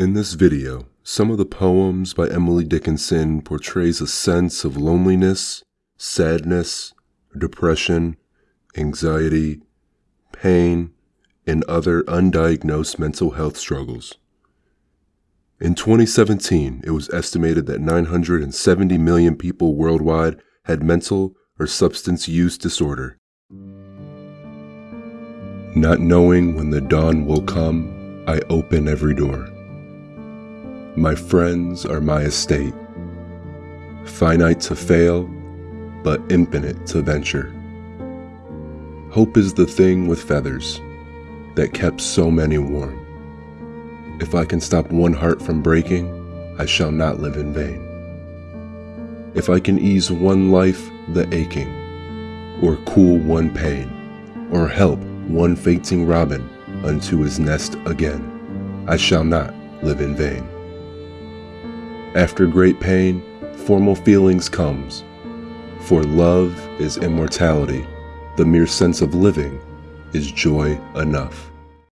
In this video, some of the poems by Emily Dickinson portrays a sense of loneliness, sadness, depression, anxiety, pain, and other undiagnosed mental health struggles. In 2017, it was estimated that 970 million people worldwide had mental or substance use disorder. Not knowing when the dawn will come, I open every door. My friends are my estate, finite to fail, but infinite to venture. Hope is the thing with feathers that kept so many warm. If I can stop one heart from breaking, I shall not live in vain. If I can ease one life the aching, or cool one pain, or help one fainting robin unto his nest again, I shall not live in vain. After great pain, formal feelings comes, for love is immortality, the mere sense of living is joy enough.